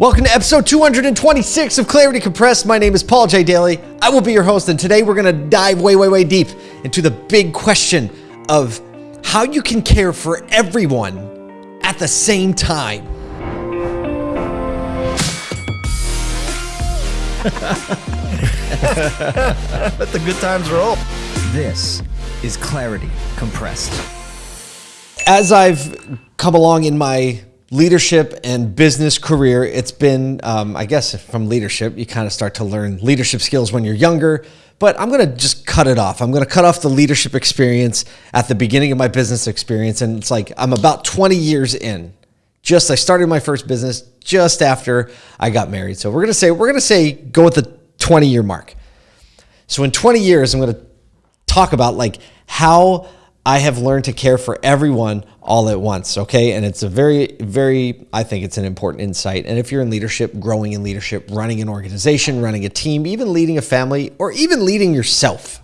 Welcome to episode 226 of Clarity Compressed. My name is Paul J. Daly. I will be your host, and today we're going to dive way, way, way deep into the big question of how you can care for everyone at the same time. Let the good times roll. This is Clarity Compressed. As I've come along in my leadership and business career, it's been, um, I guess, from leadership, you kind of start to learn leadership skills when you're younger. But I'm going to just cut it off. I'm going to cut off the leadership experience at the beginning of my business experience. And it's like I'm about 20 years in. Just I started my first business just after I got married. So we're going to say, we're going to say, go with the 20 year mark. So in 20 years, I'm going to talk about like how I have learned to care for everyone all at once. Okay. And it's a very, very, I think it's an important insight. And if you're in leadership, growing in leadership, running an organization, running a team, even leading a family, or even leading yourself,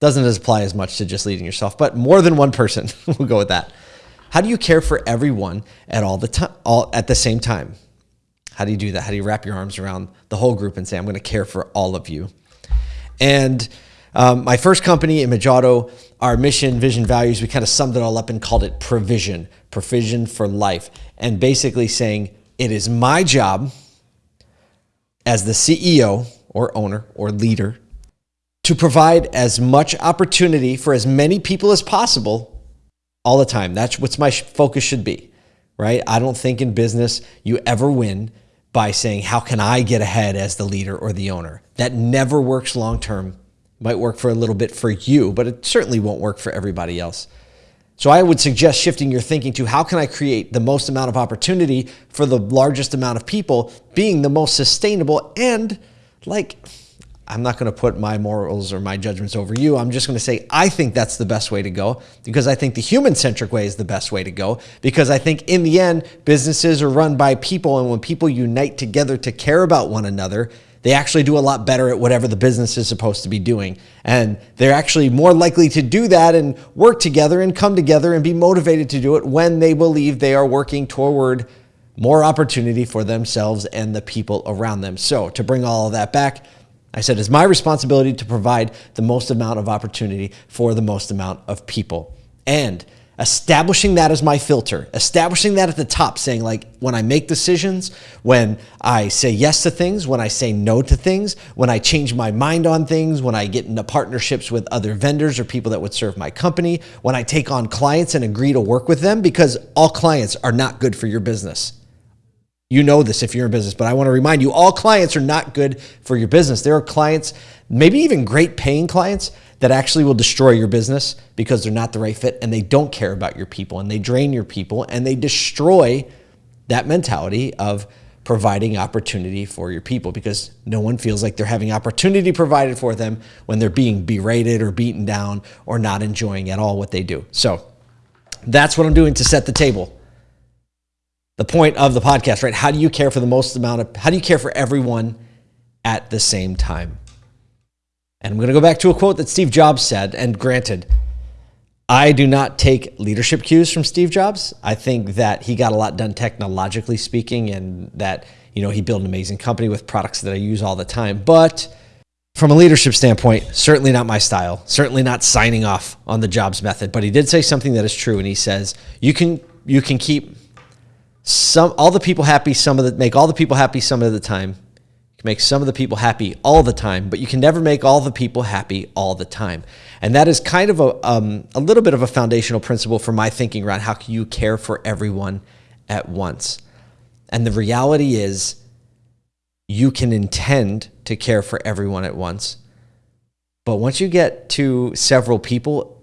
doesn't apply as much to just leading yourself, but more than one person. we'll go with that. How do you care for everyone at all the time, all at the same time? How do you do that? How do you wrap your arms around the whole group and say, I'm going to care for all of you? And um, my first company, Image Auto, our mission, vision, values, we kind of summed it all up and called it provision, provision for life. And basically saying, it is my job as the CEO or owner or leader to provide as much opportunity for as many people as possible all the time. That's what my focus should be, right? I don't think in business you ever win by saying, how can I get ahead as the leader or the owner? That never works long term might work for a little bit for you, but it certainly won't work for everybody else. So I would suggest shifting your thinking to how can I create the most amount of opportunity for the largest amount of people, being the most sustainable and like, I'm not going to put my morals or my judgments over you. I'm just going to say, I think that's the best way to go because I think the human centric way is the best way to go because I think in the end, businesses are run by people. And when people unite together to care about one another, they actually do a lot better at whatever the business is supposed to be doing. And they're actually more likely to do that and work together and come together and be motivated to do it when they believe they are working toward more opportunity for themselves and the people around them. So, to bring all of that back, I said it's my responsibility to provide the most amount of opportunity for the most amount of people. And establishing that as my filter, establishing that at the top, saying like when I make decisions, when I say yes to things, when I say no to things, when I change my mind on things, when I get into partnerships with other vendors or people that would serve my company, when I take on clients and agree to work with them, because all clients are not good for your business. You know this if you're in business, but I want to remind you all clients are not good for your business. There are clients, maybe even great paying clients, that actually will destroy your business because they're not the right fit and they don't care about your people and they drain your people and they destroy that mentality of providing opportunity for your people because no one feels like they're having opportunity provided for them when they're being berated or beaten down or not enjoying at all what they do. So that's what I'm doing to set the table. The point of the podcast, right? How do you care for the most amount of, how do you care for everyone at the same time? And I'm going to go back to a quote that Steve Jobs said. And granted, I do not take leadership cues from Steve Jobs. I think that he got a lot done technologically speaking and that, you know, he built an amazing company with products that I use all the time. But from a leadership standpoint, certainly not my style, certainly not signing off on the Jobs method. But he did say something that is true. And he says, you can, you can keep some, all the people happy, some of the, make all the people happy some of the time can make some of the people happy all the time, but you can never make all the people happy all the time. And that is kind of a, um, a little bit of a foundational principle for my thinking around how can you care for everyone at once. And the reality is, you can intend to care for everyone at once. But once you get to several people,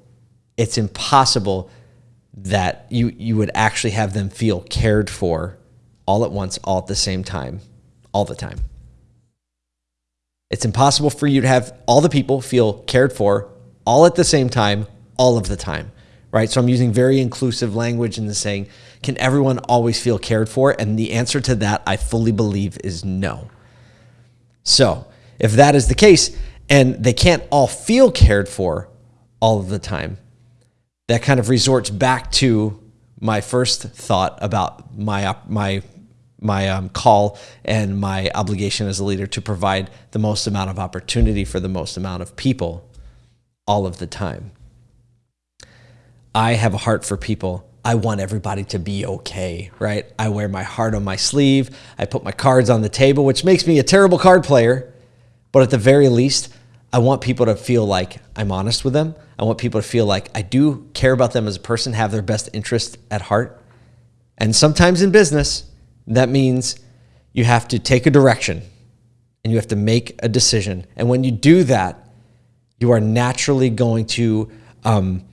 it's impossible that you, you would actually have them feel cared for all at once, all at the same time, all the time. It's impossible for you to have all the people feel cared for all at the same time, all of the time, right? So I'm using very inclusive language in the saying, can everyone always feel cared for? And the answer to that, I fully believe, is no. So if that is the case, and they can't all feel cared for all of the time, that kind of resorts back to my first thought about my my my um, call and my obligation as a leader to provide the most amount of opportunity for the most amount of people all of the time. I have a heart for people. I want everybody to be okay, right? I wear my heart on my sleeve. I put my cards on the table, which makes me a terrible card player. But at the very least, I want people to feel like I'm honest with them. I want people to feel like I do care about them as a person, have their best interest at heart. And sometimes in business, that means you have to take a direction and you have to make a decision. And when you do that, you are naturally going to um,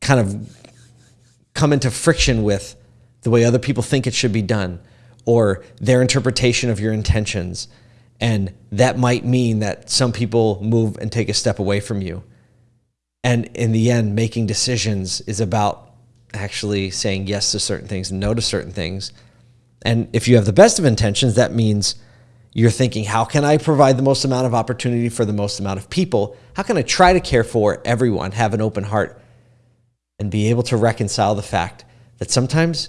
kind of come into friction with the way other people think it should be done or their interpretation of your intentions. And that might mean that some people move and take a step away from you. And in the end, making decisions is about actually saying yes to certain things and no to certain things and if you have the best of intentions, that means you're thinking, how can I provide the most amount of opportunity for the most amount of people? How can I try to care for everyone, have an open heart, and be able to reconcile the fact that sometimes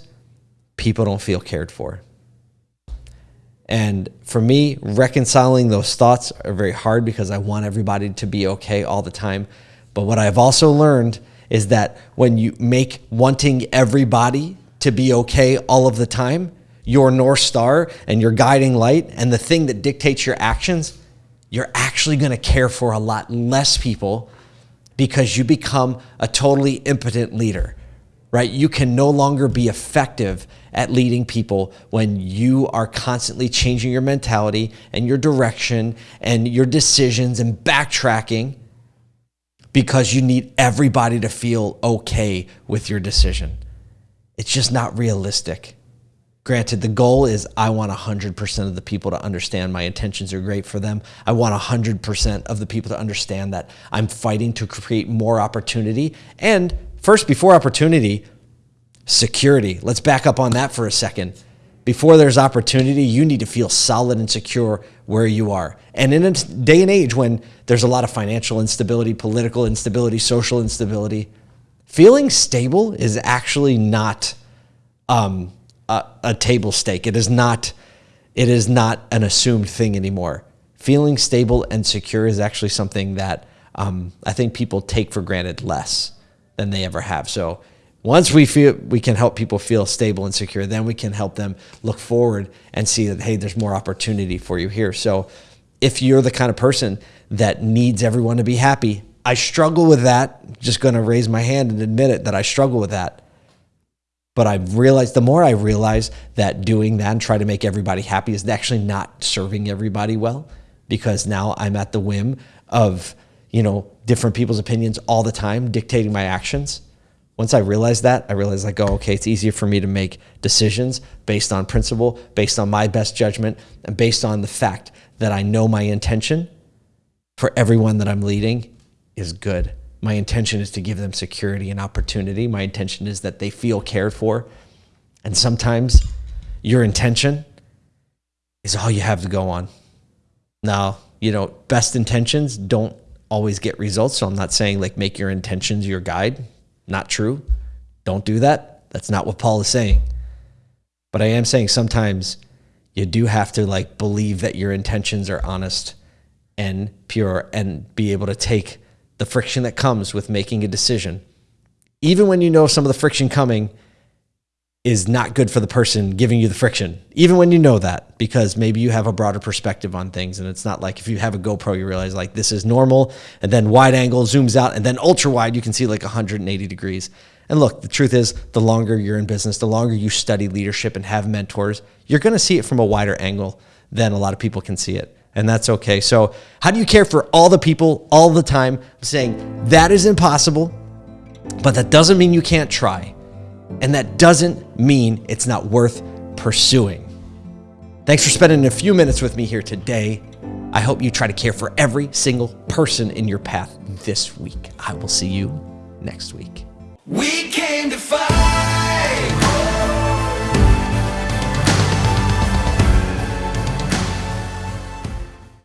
people don't feel cared for? And for me, reconciling those thoughts are very hard because I want everybody to be okay all the time. But what I've also learned is that when you make wanting everybody to be okay all of the time, your North Star and your guiding light and the thing that dictates your actions, you're actually going to care for a lot less people because you become a totally impotent leader, right? You can no longer be effective at leading people when you are constantly changing your mentality and your direction and your decisions and backtracking because you need everybody to feel okay with your decision. It's just not realistic. Granted, the goal is I want 100% of the people to understand my intentions are great for them. I want 100% of the people to understand that I'm fighting to create more opportunity. And first, before opportunity, security. Let's back up on that for a second. Before there's opportunity, you need to feel solid and secure where you are. And in a day and age when there's a lot of financial instability, political instability, social instability, feeling stable is actually not. Um, a, a table stake. It is not it is not an assumed thing anymore. Feeling stable and secure is actually something that um, I think people take for granted less than they ever have. So once we feel we can help people feel stable and secure, then we can help them look forward and see that hey, there's more opportunity for you here. So if you're the kind of person that needs everyone to be happy, I struggle with that. Just going to raise my hand and admit it that I struggle with that. But I've realized the more I realize that doing that and try to make everybody happy is actually not serving everybody well because now I'm at the whim of, you know, different people's opinions all the time dictating my actions. Once I realize that, I realize I go, oh, okay, it's easier for me to make decisions based on principle, based on my best judgment, and based on the fact that I know my intention for everyone that I'm leading is good. My intention is to give them security and opportunity. My intention is that they feel cared for. And sometimes your intention is all you have to go on. Now, you know, best intentions don't always get results. So I'm not saying like make your intentions your guide. Not true. Don't do that. That's not what Paul is saying. But I am saying sometimes you do have to like believe that your intentions are honest and pure and be able to take the friction that comes with making a decision, even when you know some of the friction coming is not good for the person giving you the friction, even when you know that, because maybe you have a broader perspective on things. And it's not like if you have a GoPro, you realize like this is normal, and then wide angle zooms out, and then ultra wide, you can see like 180 degrees. And look, the truth is, the longer you're in business, the longer you study leadership and have mentors, you're going to see it from a wider angle than a lot of people can see it and that's okay. So, how do you care for all the people all the time? I'm saying that is impossible, but that doesn't mean you can't try. And that doesn't mean it's not worth pursuing. Thanks for spending a few minutes with me here today. I hope you try to care for every single person in your path this week. I will see you next week. We came to fight.